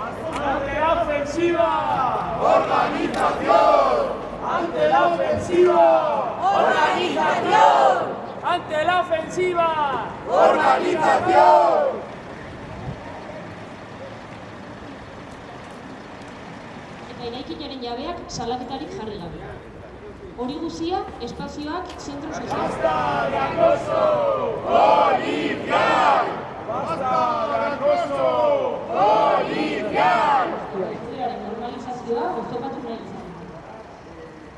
¡Ante la ofensiva! ¡Organización! ¡Ante la ofensiva! ¡Organización! ¡Ante la ofensiva! ¡Organización! eta eraikinaren jabeak salaketarik jarri gabe. Hori guzia, espazioak zentro sozial. ¡Basta de acoso